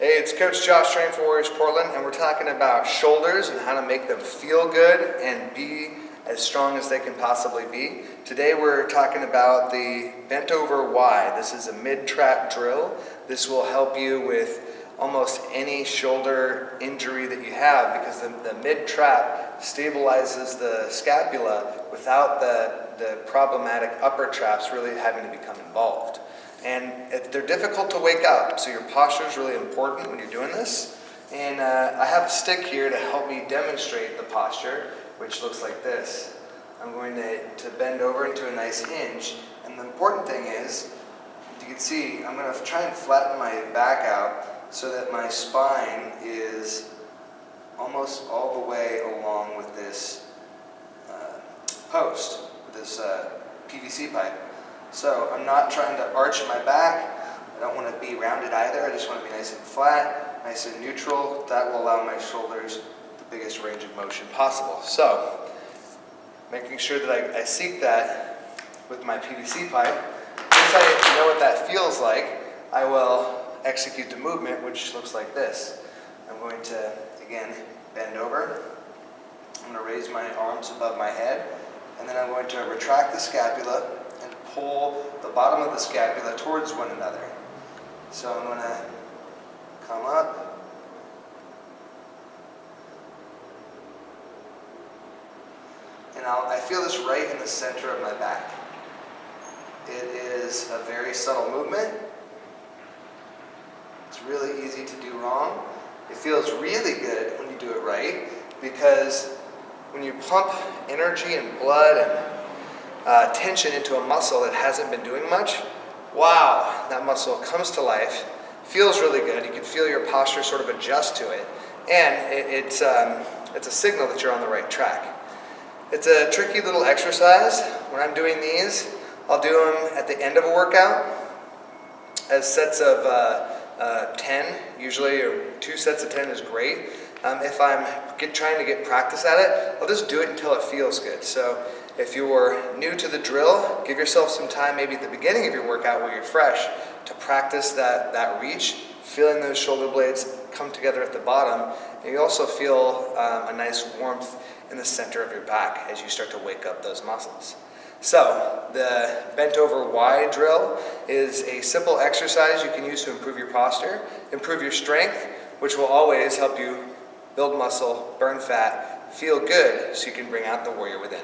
Hey, it's Coach Josh Train for Warriors Portland, and we're talking about shoulders and how to make them feel good and be as strong as they can possibly be. Today we're talking about the bent over Y. This is a mid-trap drill. This will help you with almost any shoulder injury that you have because the, the mid-trap stabilizes the scapula without the, the problematic upper traps really having to become involved. And they're difficult to wake up, so your posture is really important when you're doing this. And uh, I have a stick here to help me demonstrate the posture, which looks like this. I'm going to, to bend over into a nice hinge, and the important thing is, you can see, I'm going to try and flatten my back out so that my spine is almost all the way along with this uh, post, with this uh, PVC pipe. So I'm not trying to arch my back. I don't want to be rounded either. I just want to be nice and flat, nice and neutral. That will allow my shoulders the biggest range of motion possible. So making sure that I, I seek that with my PVC pipe. Once I know what that feels like, I will execute the movement, which looks like this. I'm going to, again, bend over. I'm going to raise my arms above my head, and then I'm going to retract the scapula pull the bottom of the scapula towards one another. So I'm going to come up. And I'll, I feel this right in the center of my back. It is a very subtle movement. It's really easy to do wrong. It feels really good when you do it right because when you pump energy and blood and uh, tension into a muscle that hasn't been doing much, wow, that muscle comes to life, feels really good. You can feel your posture sort of adjust to it. And it, it's, um, it's a signal that you're on the right track. It's a tricky little exercise. When I'm doing these, I'll do them at the end of a workout as sets of uh, uh, 10, usually, or two sets of 10 is great. Um, if I'm get, trying to get practice at it, I'll just do it until it feels good. So if you're new to the drill, give yourself some time maybe at the beginning of your workout where you're fresh to practice that, that reach, feeling those shoulder blades come together at the bottom. And you also feel um, a nice warmth in the center of your back as you start to wake up those muscles. So the bent over Y drill is a simple exercise you can use to improve your posture, improve your strength, which will always help you build muscle, burn fat, feel good so you can bring out the warrior within.